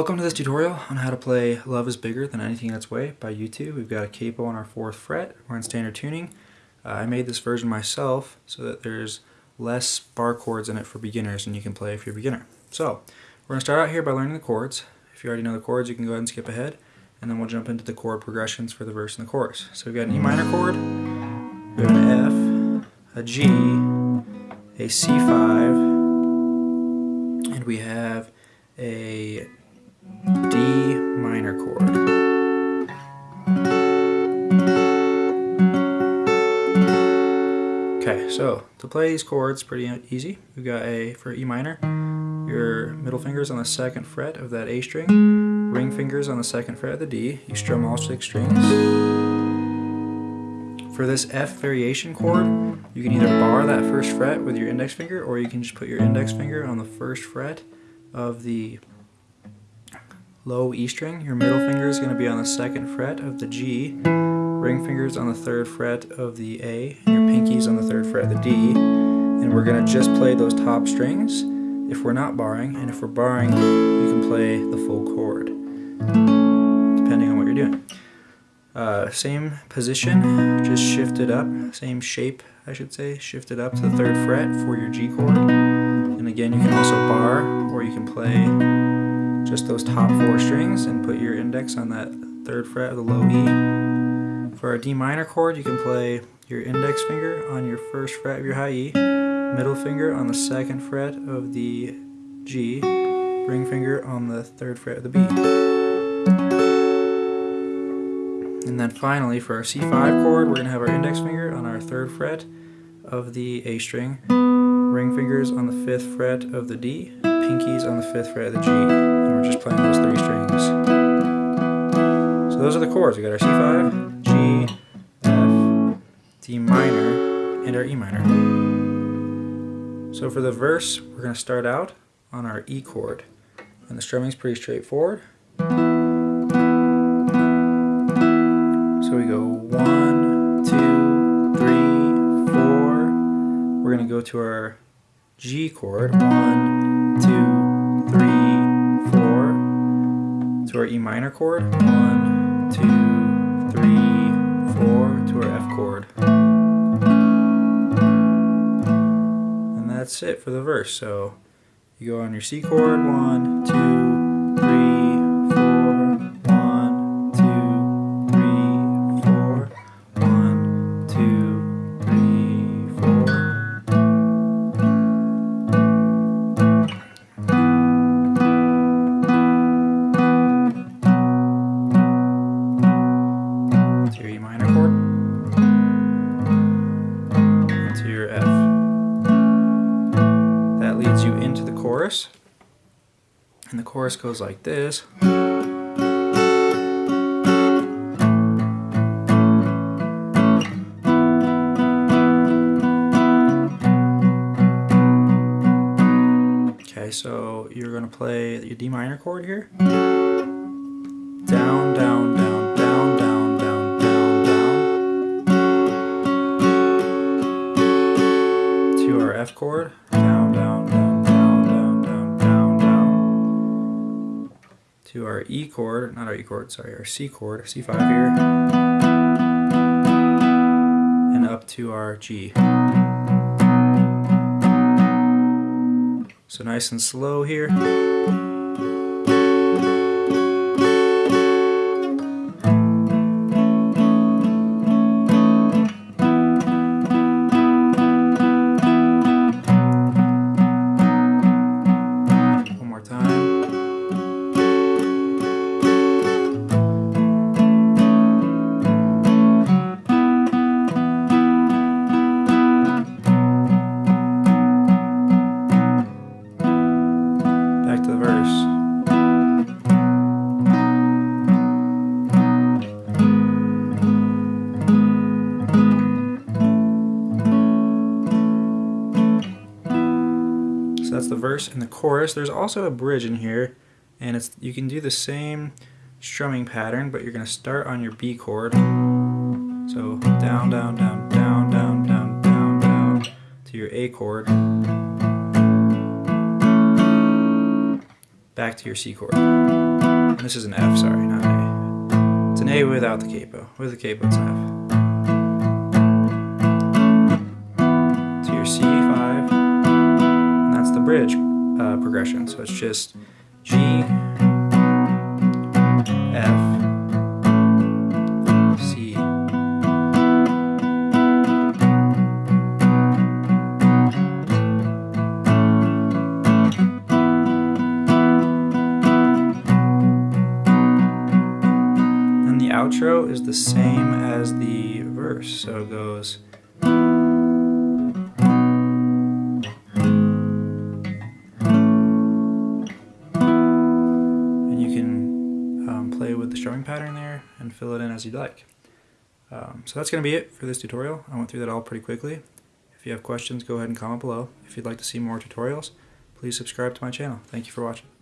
Welcome to this tutorial on how to play Love is Bigger Than Anything in Its Way by U2. We've got a capo on our 4th fret. We're in standard tuning. Uh, I made this version myself so that there's less bar chords in it for beginners and you can play if you're a beginner. So, we're going to start out here by learning the chords. If you already know the chords, you can go ahead and skip ahead. And then we'll jump into the chord progressions for the verse and the chorus. So we've got an E minor chord, we have an F, a G, a C5, and we have a D minor chord. Okay, so to play these chords, pretty easy. We've got a, for E minor, your middle finger's on the second fret of that A string, ring fingers on the second fret of the D, you strum all six strings. For this F variation chord, you can either bar that first fret with your index finger, or you can just put your index finger on the first fret of the low E string. Your middle finger is going to be on the second fret of the G, ring fingers on the third fret of the A, and your pinkies on the third fret of the D. And we're going to just play those top strings if we're not barring, and if we're barring, you can play the full chord, depending on what you're doing. Uh, same position, just shift it up, same shape I should say, shift it up to the third fret for your G chord. And again, you can also bar, or you can play just those top four strings and put your index on that third fret of the low E. For our D minor chord, you can play your index finger on your first fret of your high E, middle finger on the second fret of the G, ring finger on the third fret of the B. And then finally, for our C5 chord, we're going to have our index finger on our third fret of the A string, ring fingers on the fifth fret of the D, pinkies on the fifth fret of the G, we're just playing those three strings. So those are the chords. We got our C5, G, F, D minor, and our E minor. So for the verse, we're going to start out on our E chord, and the strumming is pretty straightforward. So we go one, two, three, four. We're going to go to our G chord. One, two, To our E minor chord. One, two, three, four. To our F chord. And that's it for the verse. So you go on your C chord. One, And the chorus goes like this. Okay, so you're going to play your D minor chord here. Down, down, down, down, down, down, down, down. To our F chord. To our E chord, not our E chord, sorry, our C chord, C5 here, and up to our G. So nice and slow here. The mm. verse and the chorus. There's also a bridge in here, and it's you can do the same strumming pattern, but you're going to start on your B chord. So down, down, down, down, down, down, down, down to your A chord. Back to your C chord. this is an F, sorry, not an A. It's an A without the capo. With the capo, it's an F. uh, progression. So it's just G, F, C. And the outro is the same as the verse, so it goes. Pattern there and fill it in as you'd like. Um, so that's going to be it for this tutorial. I went through that all pretty quickly. If you have questions, go ahead and comment below. If you'd like to see more tutorials, please subscribe to my channel. Thank you for watching.